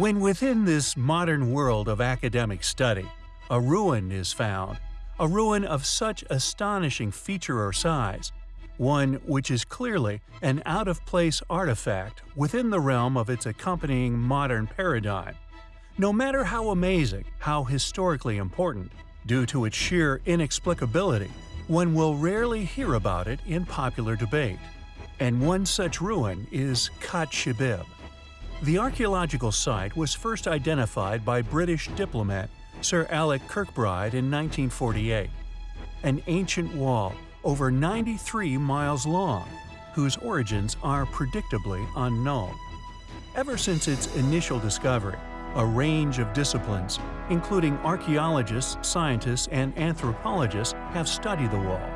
When within this modern world of academic study, a ruin is found, a ruin of such astonishing feature or size, one which is clearly an out-of-place artifact within the realm of its accompanying modern paradigm. No matter how amazing, how historically important, due to its sheer inexplicability, one will rarely hear about it in popular debate. And one such ruin is Khat Shibib. The archaeological site was first identified by British diplomat Sir Alec Kirkbride in 1948. An ancient wall over 93 miles long, whose origins are predictably unknown. Ever since its initial discovery, a range of disciplines, including archaeologists, scientists, and anthropologists, have studied the wall.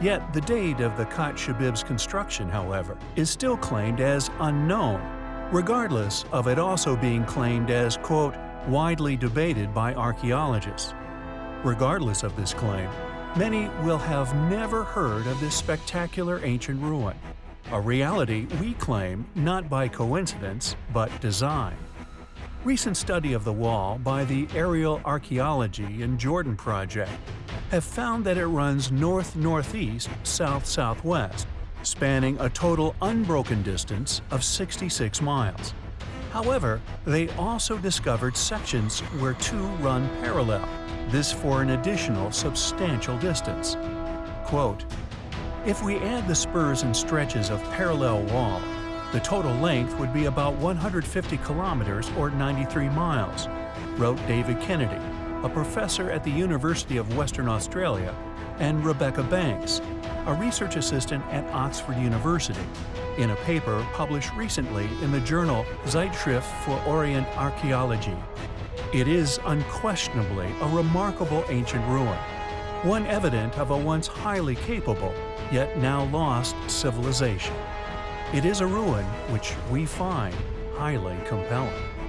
Yet the date of the Khat Shibib's construction, however, is still claimed as unknown, regardless of it also being claimed as, quote, widely debated by archaeologists. Regardless of this claim, Many will have never heard of this spectacular ancient ruin, a reality we claim not by coincidence but design. Recent study of the wall by the Aerial Archaeology in Jordan project have found that it runs north-northeast, south-southwest, spanning a total unbroken distance of 66 miles. However, they also discovered sections where two run parallel, this for an additional substantial distance. Quote, If we add the spurs and stretches of parallel wall, the total length would be about 150 kilometers or 93 miles, wrote David Kennedy, a professor at the University of Western Australia, and Rebecca Banks, a research assistant at Oxford University, in a paper published recently in the journal Zeitschrift für Orient Archaeologie. It is unquestionably a remarkable ancient ruin, one evident of a once highly capable, yet now lost civilization. It is a ruin which we find highly compelling.